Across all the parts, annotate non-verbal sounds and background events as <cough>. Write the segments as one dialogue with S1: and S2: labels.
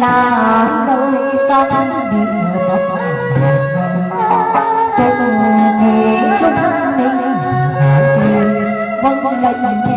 S1: là nơi con đi bọc từng nghĩ chúng mình vâng vâng lệnh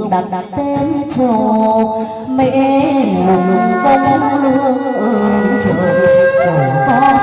S1: dùng đặt đặt tên trồ mẹ lùng công lương trời trời có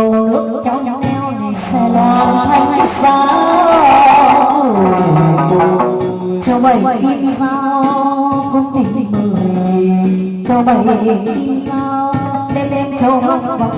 S1: bầu nước trong neo này sẽ loan thanh sao cho bảy kim sao cũng tình mười cho bảy kim sao đêm đêm châu vọng vào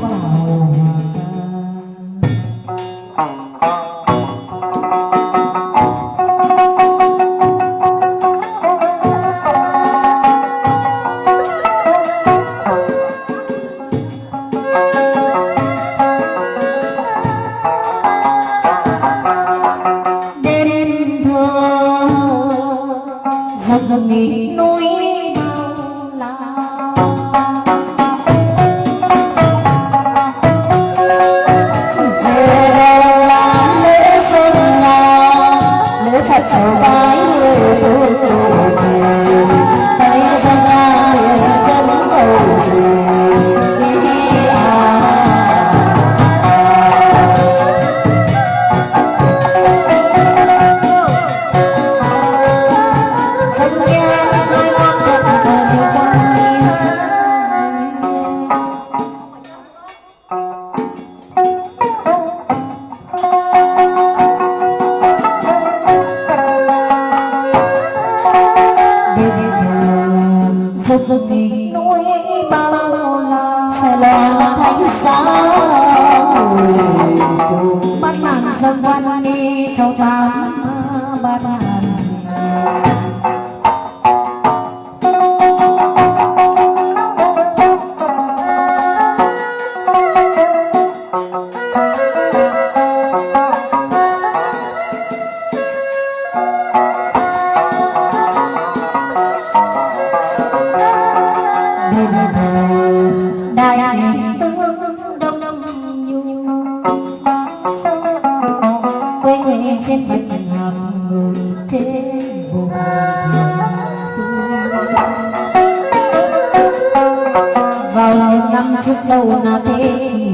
S1: vào năm trước đâu là thế kỷ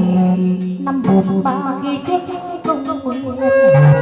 S1: năm bốn ba khi trước công nguyên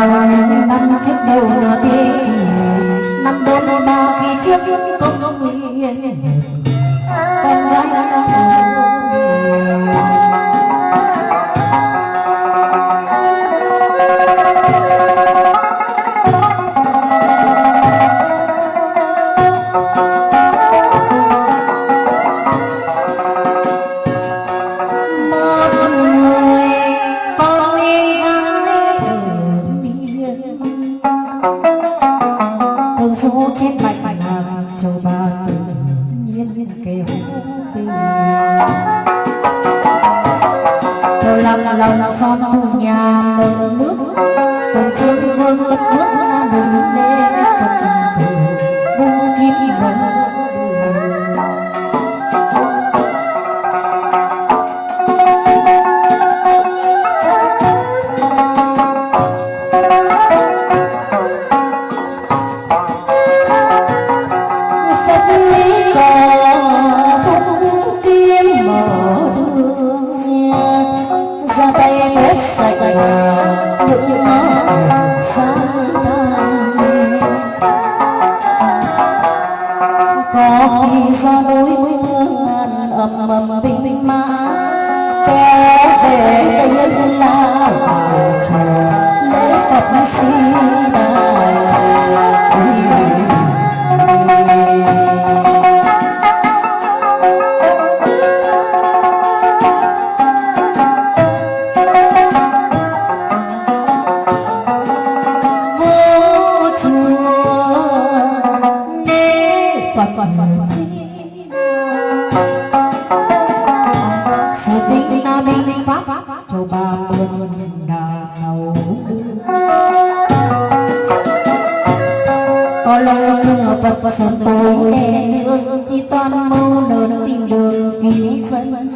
S1: năm trước đầu nửa thế kỷ năm bốn ba khi trước công nguyên Phật sống tôi đèn hương chỉ toàn mâu nở tìm đường cứu dân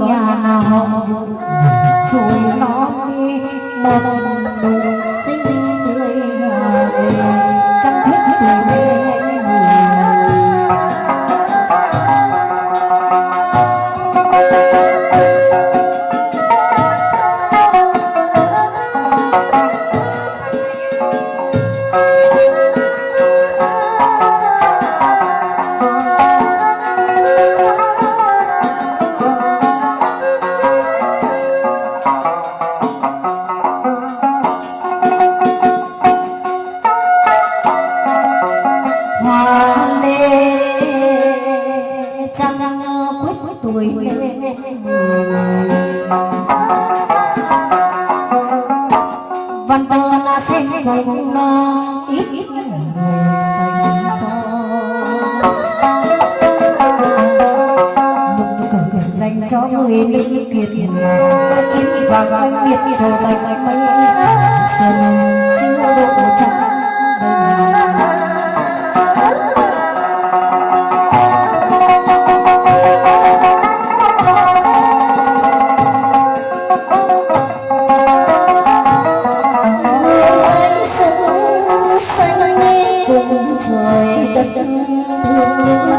S2: có nhà nào? <laughs> Chuối nó đi một nụ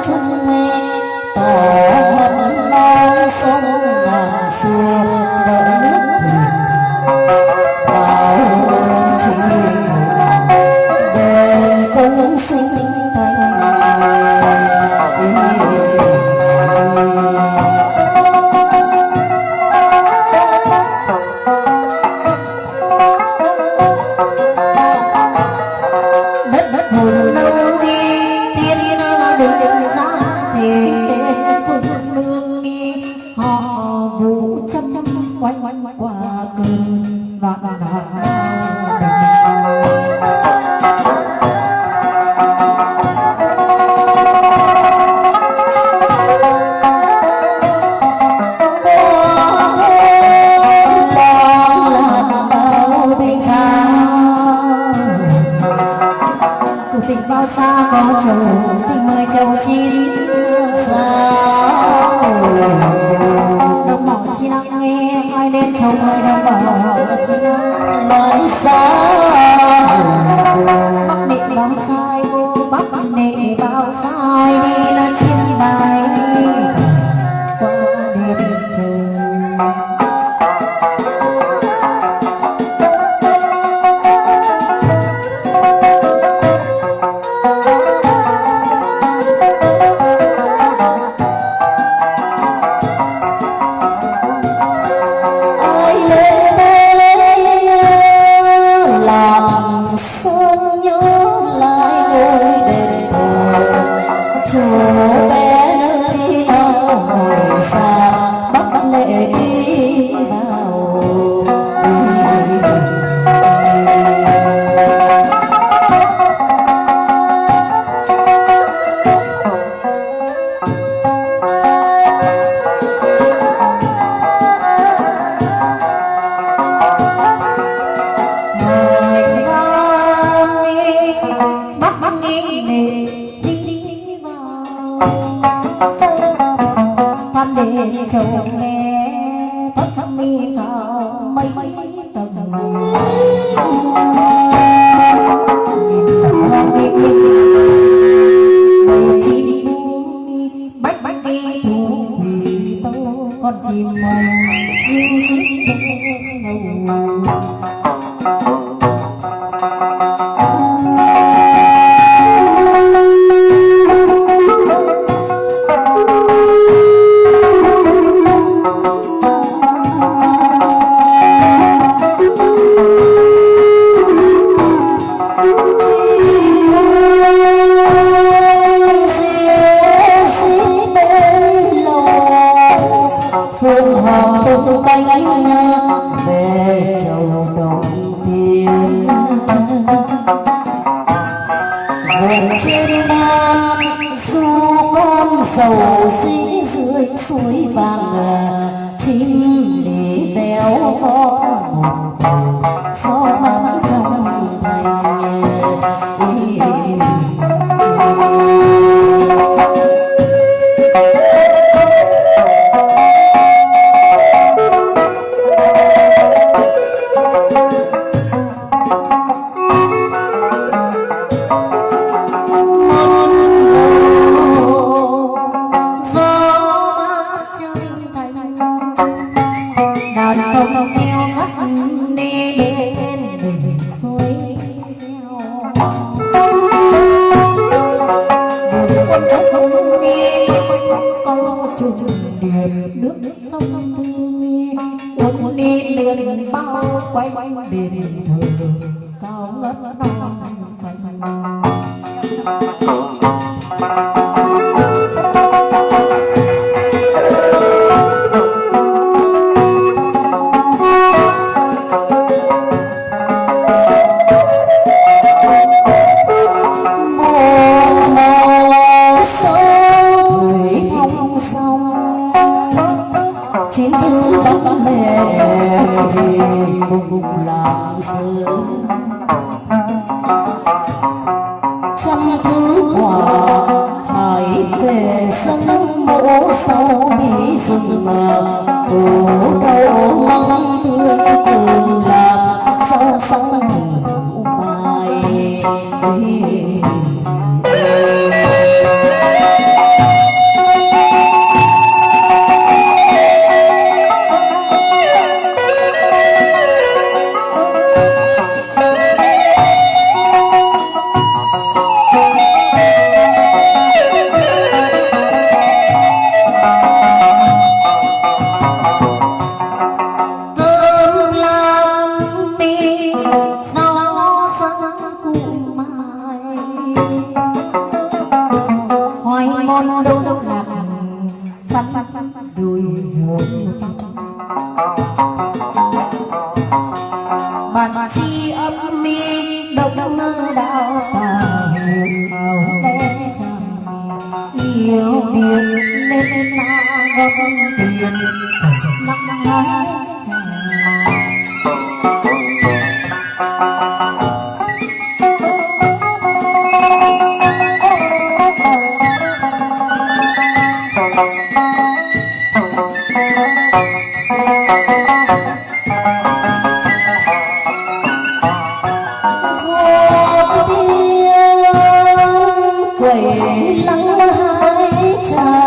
S2: touch, touch. nước
S1: sông thương uống đi liền bao quay đền thờ cao ngất non xanh 자.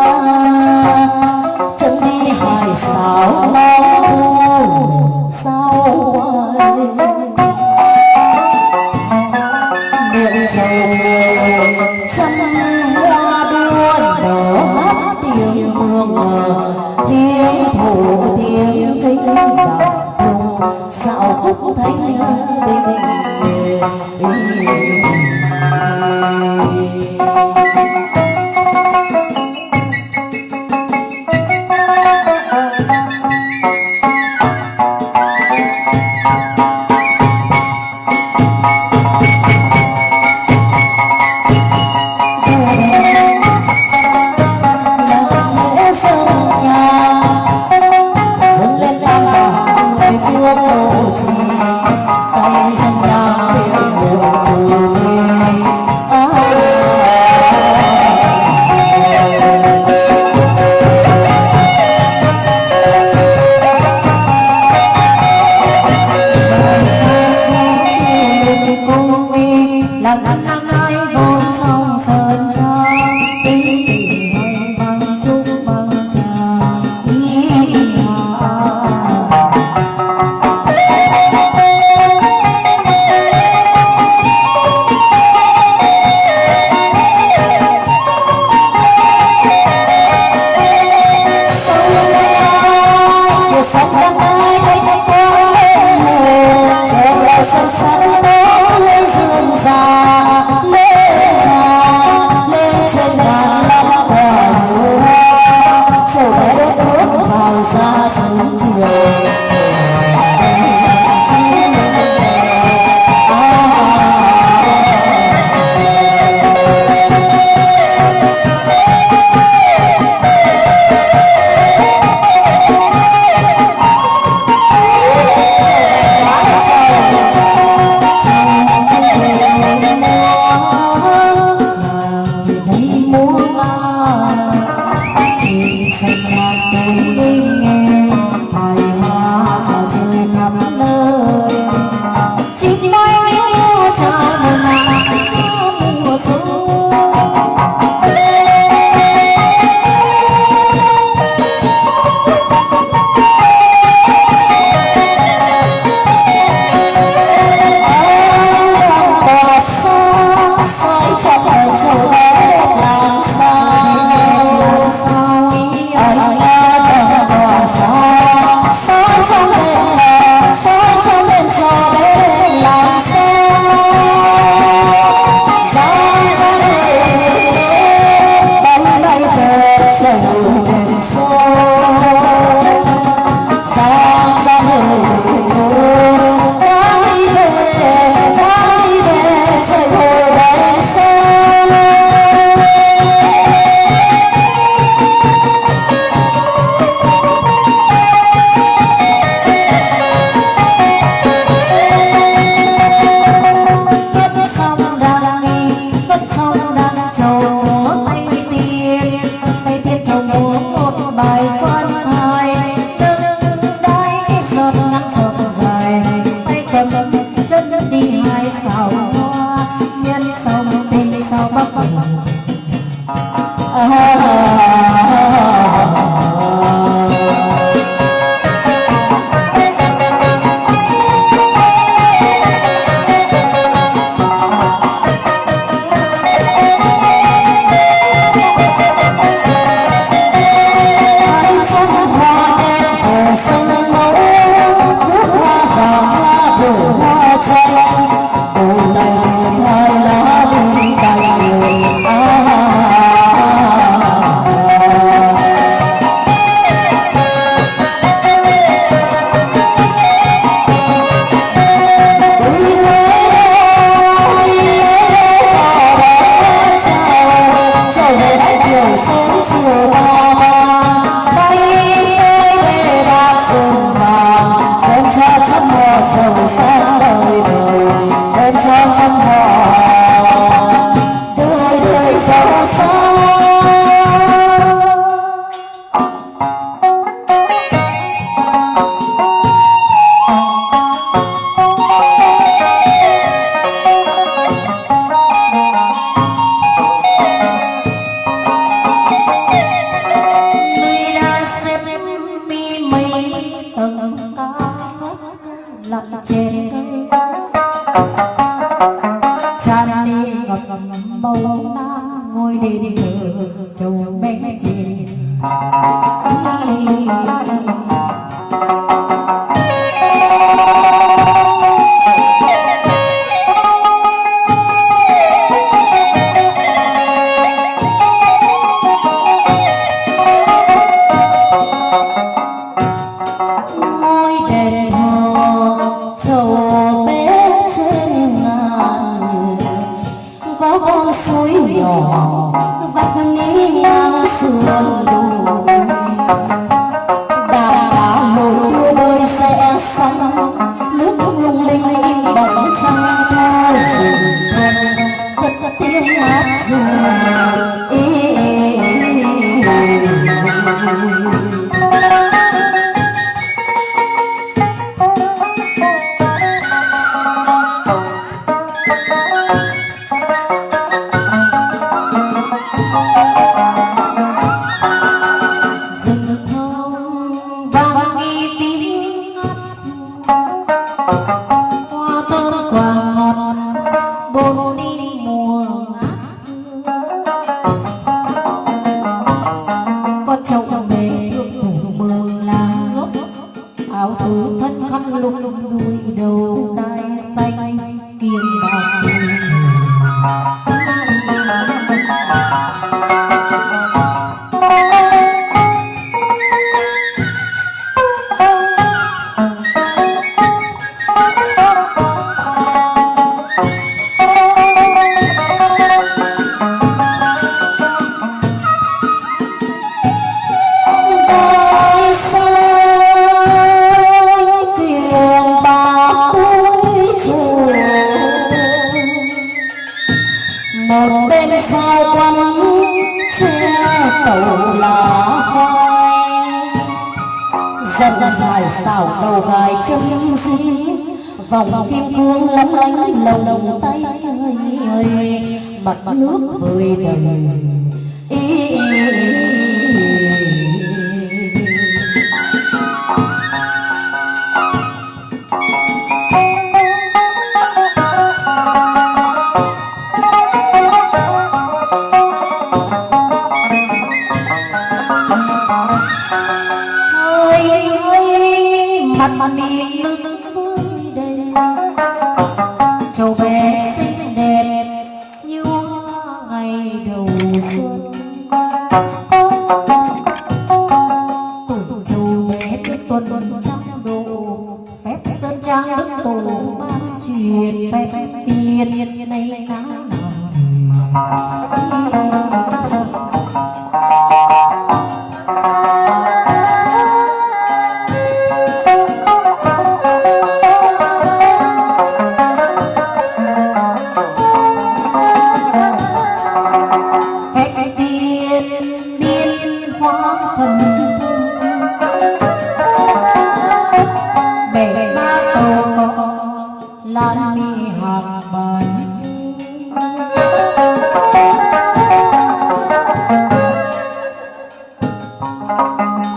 S1: ảo thượng thân khăn lục đuôi đầu tay.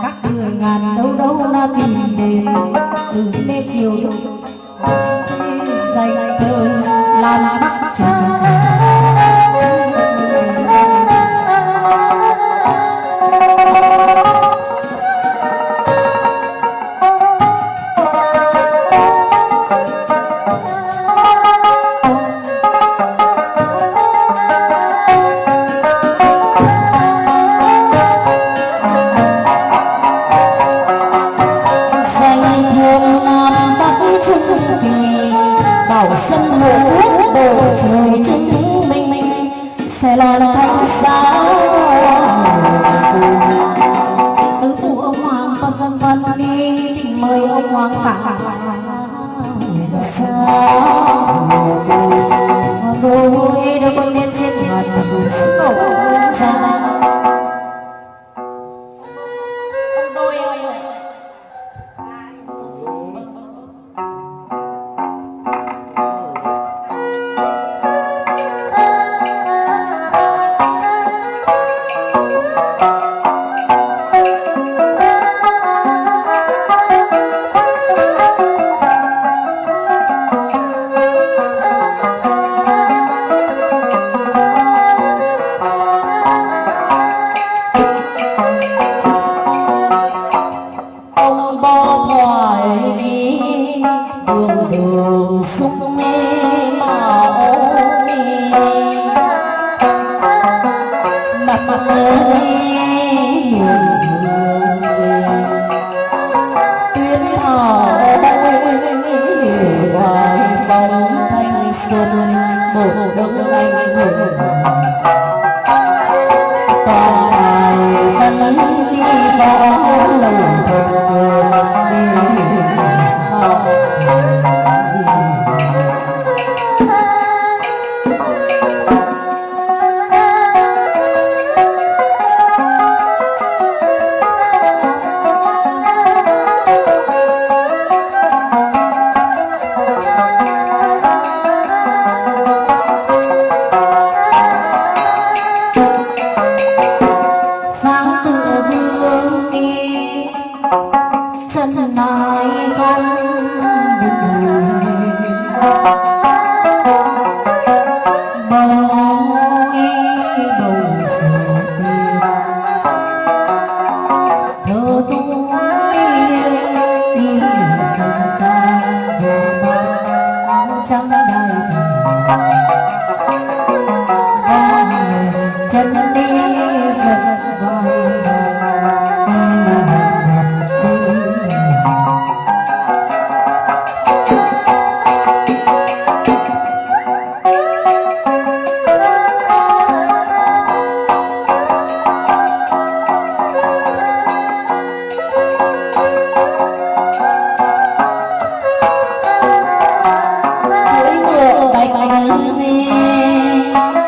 S1: các thừa ngàn đâu đâu đã tìm đến từ
S2: mê chiều. Dành thơ làm bắc
S1: trời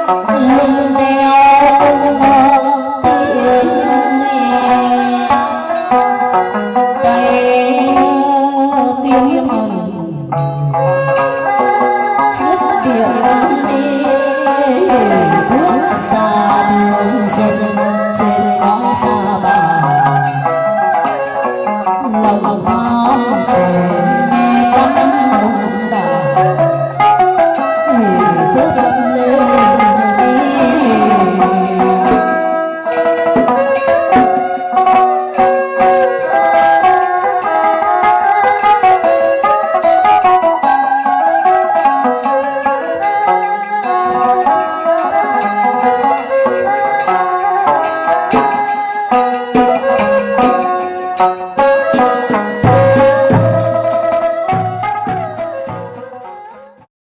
S1: いいね、